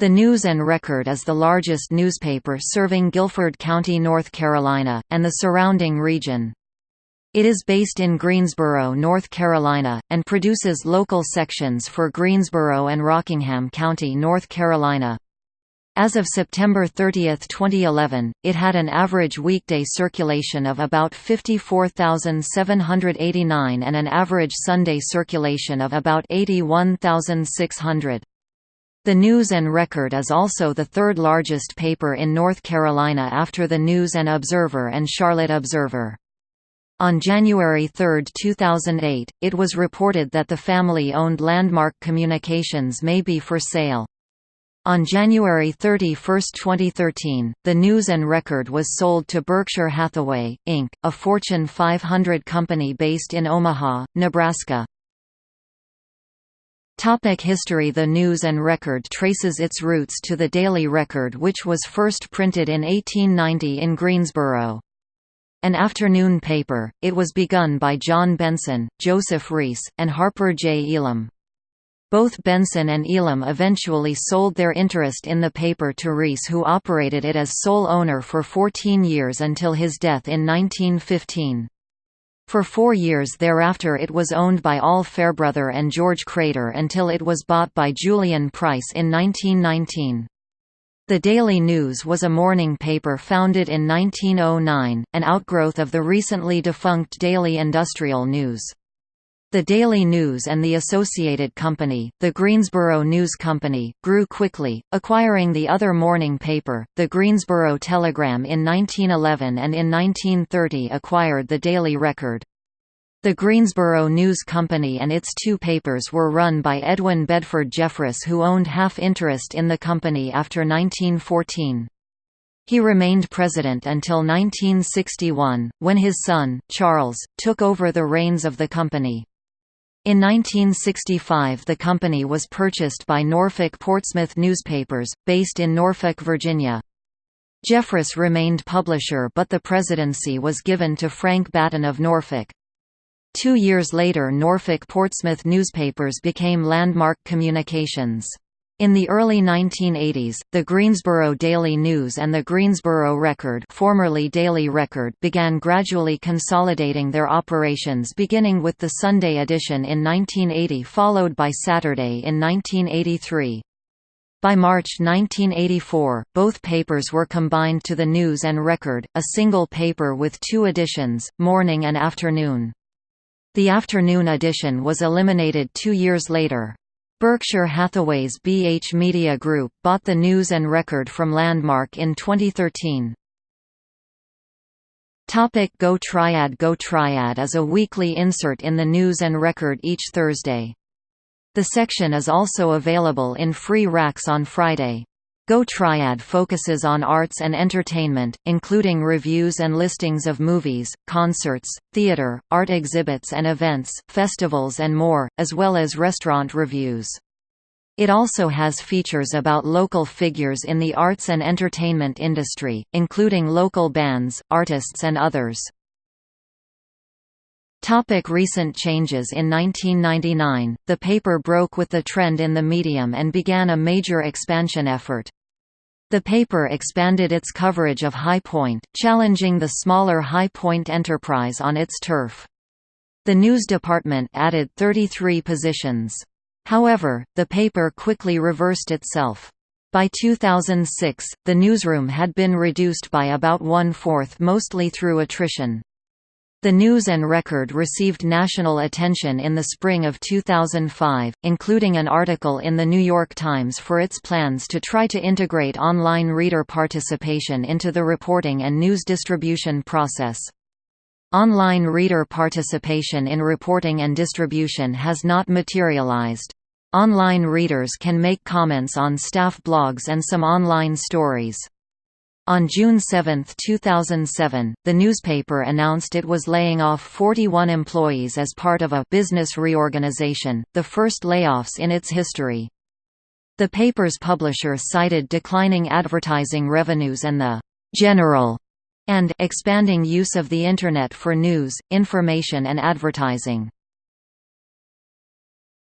The News and Record is the largest newspaper serving Guilford County, North Carolina, and the surrounding region. It is based in Greensboro, North Carolina, and produces local sections for Greensboro and Rockingham County, North Carolina. As of September 30, 2011, it had an average weekday circulation of about 54,789 and an average Sunday circulation of about 81,600. The News and Record is also the third largest paper in North Carolina after the News and Observer and Charlotte Observer. On January 3, 2008, it was reported that the family-owned Landmark Communications may be for sale. On January 31, 2013, the News and Record was sold to Berkshire Hathaway, Inc., a Fortune 500 company based in Omaha, Nebraska. Topic history The News and Record traces its roots to the Daily Record which was first printed in 1890 in Greensboro. An afternoon paper, it was begun by John Benson, Joseph Rees, and Harper J. Elam. Both Benson and Elam eventually sold their interest in the paper to Rees who operated it as sole owner for 14 years until his death in 1915. For four years thereafter it was owned by Al Fairbrother and George Crater until it was bought by Julian Price in 1919. The Daily News was a morning paper founded in 1909, an outgrowth of the recently defunct Daily Industrial News. The Daily News and the associated company, the Greensboro News Company, grew quickly, acquiring the other morning paper, the Greensboro Telegram in 1911 and in 1930 acquired the Daily Record. The Greensboro News Company and its two papers were run by Edwin Bedford Jeffress who owned half interest in the company after 1914. He remained president until 1961, when his son, Charles, took over the reins of the company. In 1965 the company was purchased by Norfolk Portsmouth Newspapers, based in Norfolk, Virginia. Jeffress remained publisher but the presidency was given to Frank Batten of Norfolk. Two years later Norfolk Portsmouth Newspapers became Landmark Communications. In the early 1980s, the Greensboro Daily News and the Greensboro Record, formerly Daily Record began gradually consolidating their operations beginning with the Sunday edition in 1980 followed by Saturday in 1983. By March 1984, both papers were combined to the News and Record, a single paper with two editions, morning and afternoon. The afternoon edition was eliminated two years later. Berkshire Hathaway's BH Media Group bought the News and Record from Landmark in 2013. Topic Go Triad Go Triad is a weekly insert in the News and Record each Thursday. The section is also available in free racks on Friday. Go Triad focuses on arts and entertainment, including reviews and listings of movies, concerts, theater, art exhibits and events, festivals and more, as well as restaurant reviews. It also has features about local figures in the arts and entertainment industry, including local bands, artists and others. Topic recent changes In 1999, the paper broke with the trend in the medium and began a major expansion effort. The paper expanded its coverage of High Point, challenging the smaller High Point Enterprise on its turf. The news department added 33 positions. However, the paper quickly reversed itself. By 2006, the newsroom had been reduced by about one-fourth mostly through attrition. The News and Record received national attention in the spring of 2005, including an article in The New York Times for its plans to try to integrate online reader participation into the reporting and news distribution process. Online reader participation in reporting and distribution has not materialized. Online readers can make comments on staff blogs and some online stories. On June 7, 2007, the newspaper announced it was laying off 41 employees as part of a business reorganization, the first layoffs in its history. The paper's publisher cited declining advertising revenues and the «general» and «expanding use of the Internet for news, information and advertising».